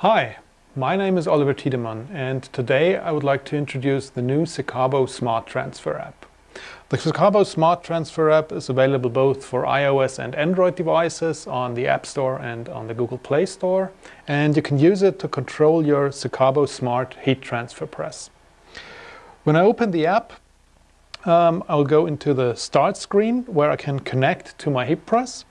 Hi, my name is Oliver Tiedemann and today I would like to introduce the new Secabo Smart Transfer app. The Secabo Smart Transfer app is available both for iOS and Android devices on the App Store and on the Google Play Store and you can use it to control your Secabo Smart Heat Transfer Press. When I open the app um, I'll go into the Start screen where I can connect to my heat press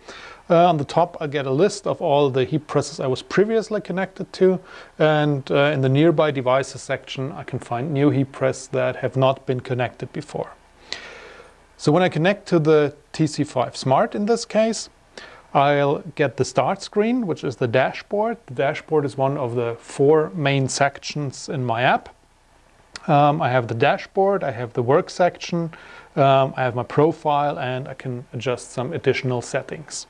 uh, on the top I get a list of all the heat presses I was previously connected to and uh, in the nearby devices section I can find new heat press that have not been connected before. So when I connect to the TC5 Smart in this case I'll get the start screen which is the dashboard. The dashboard is one of the four main sections in my app. Um, I have the dashboard, I have the work section, um, I have my profile and I can adjust some additional settings.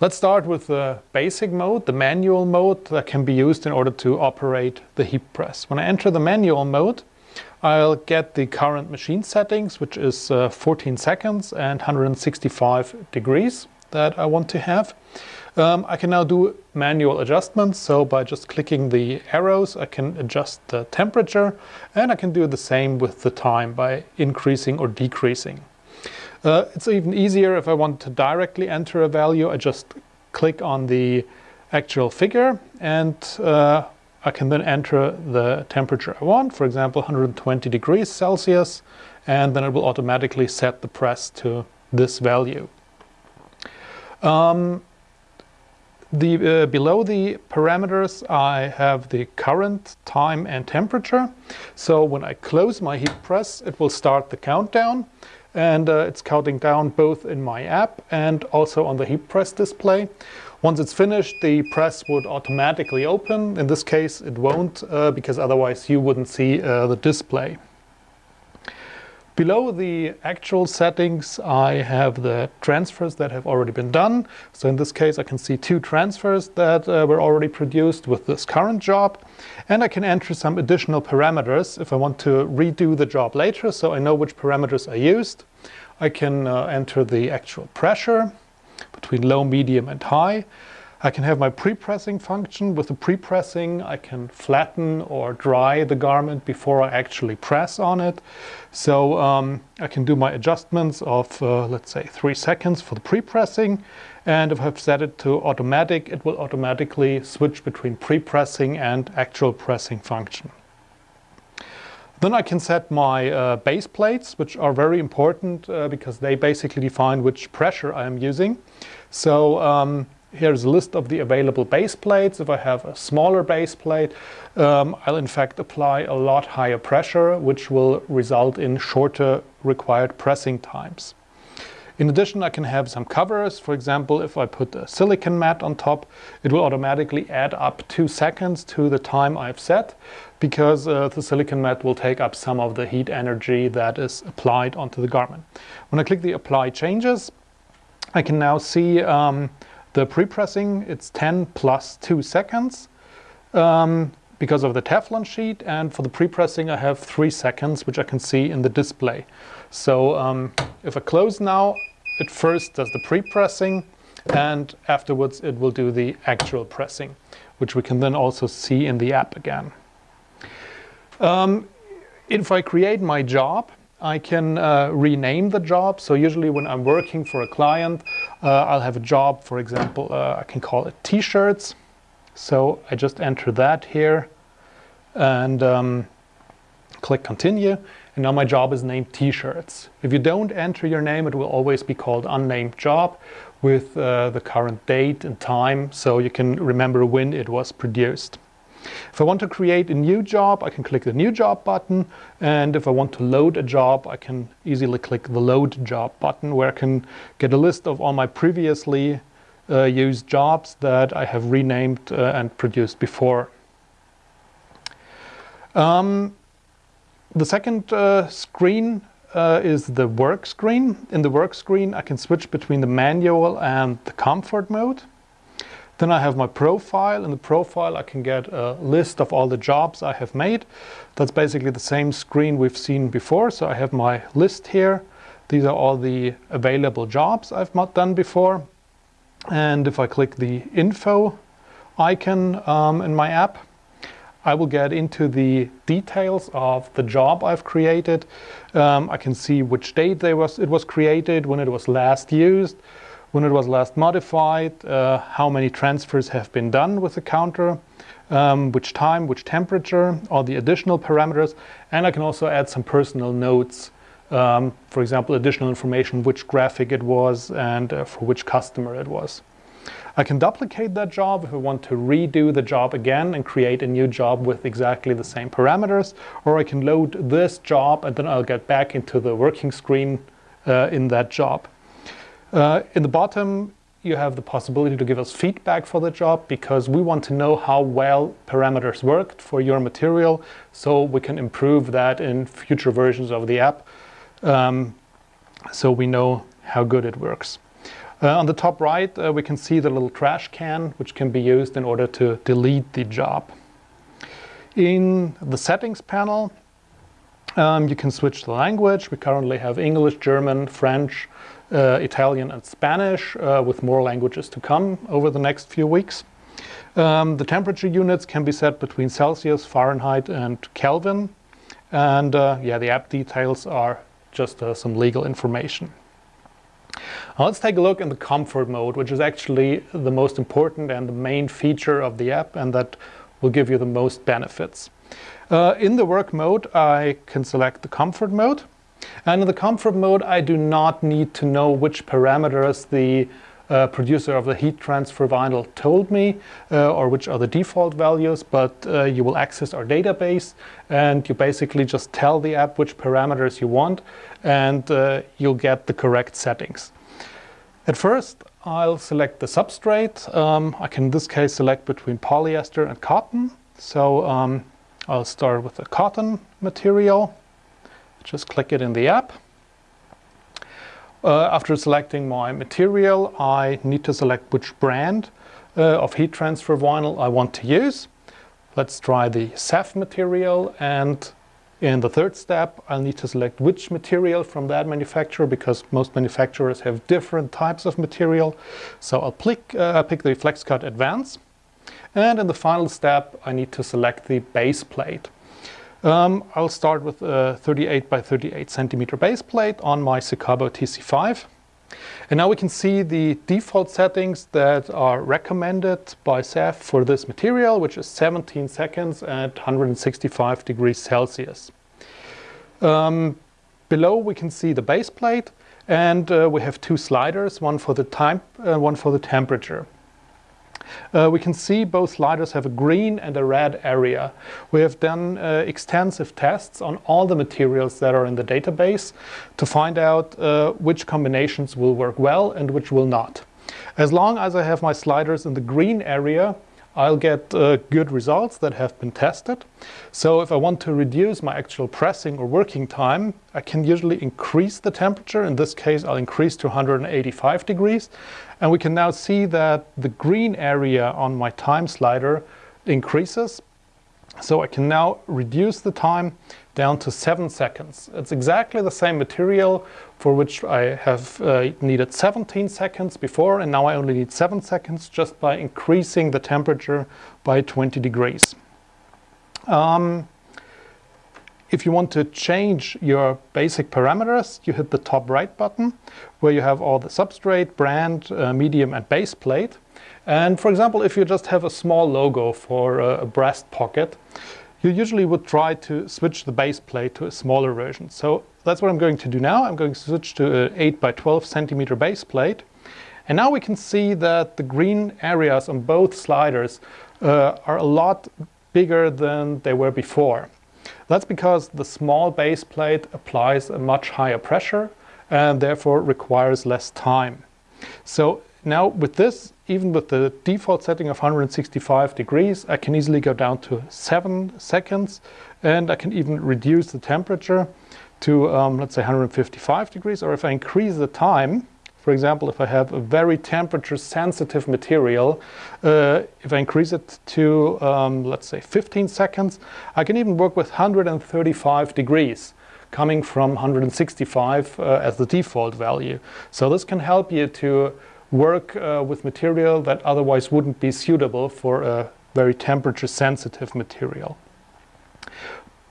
Let's start with the basic mode, the manual mode that can be used in order to operate the heat press. When I enter the manual mode, I'll get the current machine settings, which is uh, 14 seconds and 165 degrees that I want to have. Um, I can now do manual adjustments, so by just clicking the arrows I can adjust the temperature and I can do the same with the time by increasing or decreasing. Uh, it's even easier if I want to directly enter a value. I just click on the actual figure and uh, I can then enter the temperature I want, for example 120 degrees Celsius, and then it will automatically set the press to this value. Um, the, uh, below the parameters I have the current time and temperature. So when I close my heat press it will start the countdown and uh, it's counting down both in my app and also on the heat press display. Once it's finished, the press would automatically open. In this case, it won't uh, because otherwise you wouldn't see uh, the display. Below the actual settings, I have the transfers that have already been done. So in this case, I can see two transfers that uh, were already produced with this current job. And I can enter some additional parameters if I want to redo the job later, so I know which parameters I used. I can uh, enter the actual pressure between low, medium and high. I can have my pre-pressing function. With the pre-pressing, I can flatten or dry the garment before I actually press on it. So um, I can do my adjustments of, uh, let's say, three seconds for the pre-pressing. And if I've set it to automatic, it will automatically switch between pre-pressing and actual pressing function. Then I can set my uh, base plates, which are very important uh, because they basically define which pressure I am using. So um, here's a list of the available base plates. If I have a smaller base plate, um, I'll in fact apply a lot higher pressure, which will result in shorter required pressing times. In addition, I can have some covers. For example, if I put a silicon mat on top, it will automatically add up two seconds to the time I've set because uh, the silicon mat will take up some of the heat energy that is applied onto the garment. When I click the apply changes, I can now see um, the pre-pressing, it's 10 plus 2 seconds um, because of the Teflon sheet and for the pre-pressing I have 3 seconds which I can see in the display. So um, if I close now, it first does the pre-pressing and afterwards it will do the actual pressing which we can then also see in the app again. Um, if I create my job I can uh, rename the job. So usually when I'm working for a client, I'll have a job, for example, uh, I can call it t-shirts. So I just enter that here and um, click continue. And now my job is named t-shirts. If you don't enter your name, it will always be called unnamed job with uh, the current date and time so you can remember when it was produced. If I want to create a new job, I can click the New Job button. And if I want to load a job, I can easily click the Load Job button, where I can get a list of all my previously uh, used jobs that I have renamed uh, and produced before. Um, the second uh, screen uh, is the work screen. In the work screen, I can switch between the manual and the comfort mode. Then I have my profile. In the profile I can get a list of all the jobs I have made. That's basically the same screen we've seen before. So I have my list here. These are all the available jobs I've not done before. And if I click the info icon um, in my app. I will get into the details of the job I've created. Um, I can see which date was, it was created, when it was last used, when it was last modified, uh, how many transfers have been done with the counter, um, which time, which temperature, all the additional parameters, and I can also add some personal notes. Um, for example, additional information, which graphic it was and uh, for which customer it was. I can duplicate that job if I want to redo the job again and create a new job with exactly the same parameters, or I can load this job and then I'll get back into the working screen uh, in that job. Uh, in the bottom, you have the possibility to give us feedback for the job because we want to know how well parameters worked for your material so we can improve that in future versions of the app um, so we know how good it works. Uh, on the top right, uh, we can see the little trash can, which can be used in order to delete the job. In the settings panel, um, you can switch the language. We currently have English, German, French, uh, Italian and Spanish, uh, with more languages to come over the next few weeks. Um, the temperature units can be set between Celsius, Fahrenheit and Kelvin. And uh, yeah, the app details are just uh, some legal information. Now let's take a look in the comfort mode, which is actually the most important and the main feature of the app and that will give you the most benefits. Uh, in the work mode, I can select the comfort mode. And in the comfort mode, I do not need to know which parameters the uh, producer of the heat transfer vinyl told me uh, or which are the default values, but uh, you will access our database and you basically just tell the app which parameters you want and uh, you'll get the correct settings. At first, I'll select the substrate. Um, I can in this case select between polyester and cotton. So um, I'll start with the cotton material. Just click it in the app. Uh, after selecting my material, I need to select which brand uh, of heat transfer vinyl I want to use. Let's try the SEF material and in the third step, I'll need to select which material from that manufacturer because most manufacturers have different types of material. So I'll pick, uh, pick the FlexCut Advance. And in the final step, I need to select the base plate. Um, I'll start with a 38 by 38 centimeter base plate on my Secabo TC5. And now we can see the default settings that are recommended by SEF for this material, which is 17 seconds at 165 degrees Celsius. Um, below we can see the base plate and uh, we have two sliders, one for the time, uh, one for the temperature. Uh, we can see both sliders have a green and a red area. We have done uh, extensive tests on all the materials that are in the database to find out uh, which combinations will work well and which will not. As long as I have my sliders in the green area, I'll get uh, good results that have been tested. So if I want to reduce my actual pressing or working time, I can usually increase the temperature. In this case, I'll increase to 185 degrees. And we can now see that the green area on my time slider increases. So I can now reduce the time down to seven seconds. It's exactly the same material for which I have uh, needed 17 seconds before and now I only need seven seconds just by increasing the temperature by 20 degrees. Um, if you want to change your basic parameters, you hit the top right button where you have all the substrate, brand, uh, medium and base plate. And for example, if you just have a small logo for a, a breast pocket, you usually would try to switch the base plate to a smaller version. So that's what I'm going to do now. I'm going to switch to an 8 by 12 centimeter base plate. And now we can see that the green areas on both sliders uh, are a lot bigger than they were before. That's because the small base plate applies a much higher pressure and therefore requires less time. So now with this, even with the default setting of 165 degrees, I can easily go down to 7 seconds and I can even reduce the temperature to, um, let's say, 155 degrees. Or if I increase the time, for example, if I have a very temperature sensitive material, uh, if I increase it to, um, let's say, 15 seconds, I can even work with 135 degrees coming from 165 uh, as the default value. So this can help you to work uh, with material that otherwise wouldn't be suitable for a very temperature sensitive material.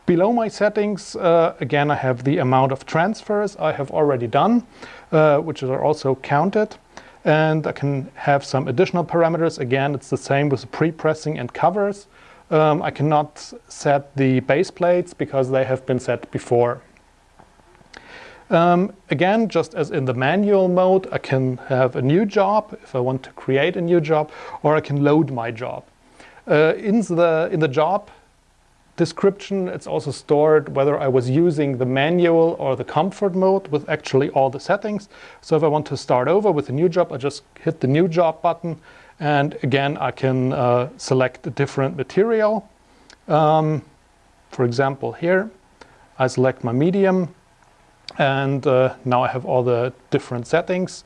Below my settings, uh, again, I have the amount of transfers I have already done, uh, which are also counted. And I can have some additional parameters. Again, it's the same with pre-pressing and covers. Um, I cannot set the base plates because they have been set before. Um, again, just as in the manual mode, I can have a new job if I want to create a new job, or I can load my job. Uh, in, the, in the job description, it's also stored whether I was using the manual or the comfort mode with actually all the settings. So if I want to start over with a new job, I just hit the new job button. And again, I can uh, select a different material. Um, for example, here, I select my medium and uh, now I have all the different settings.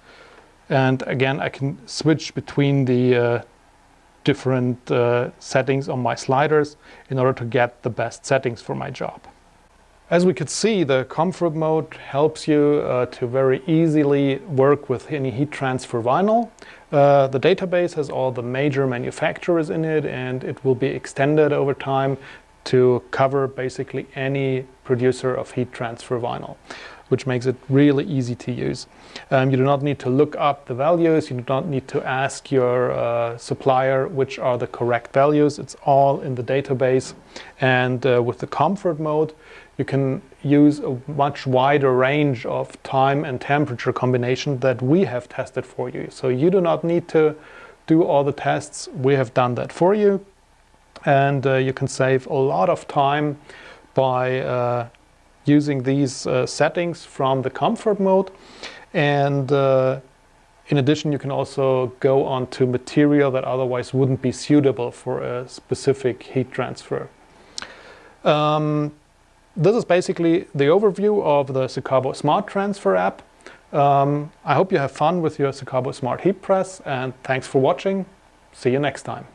And again, I can switch between the uh, different uh, settings on my sliders in order to get the best settings for my job. As we could see, the comfort mode helps you uh, to very easily work with any heat transfer vinyl. Uh, the database has all the major manufacturers in it and it will be extended over time to cover basically any producer of heat transfer vinyl which makes it really easy to use. Um, you do not need to look up the values, you do not need to ask your uh, supplier which are the correct values, it's all in the database. And uh, with the comfort mode, you can use a much wider range of time and temperature combination that we have tested for you. So you do not need to do all the tests, we have done that for you. And uh, you can save a lot of time by uh, using these uh, settings from the comfort mode. And uh, in addition, you can also go on to material that otherwise wouldn't be suitable for a specific heat transfer. Um, this is basically the overview of the Secabo Smart Transfer app. Um, I hope you have fun with your Secabo Smart Heat Press and thanks for watching. See you next time.